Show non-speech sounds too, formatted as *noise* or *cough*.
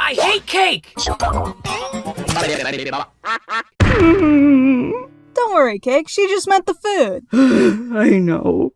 I hate cake! Don't worry, Cake. She just meant the food. *gasps* I know.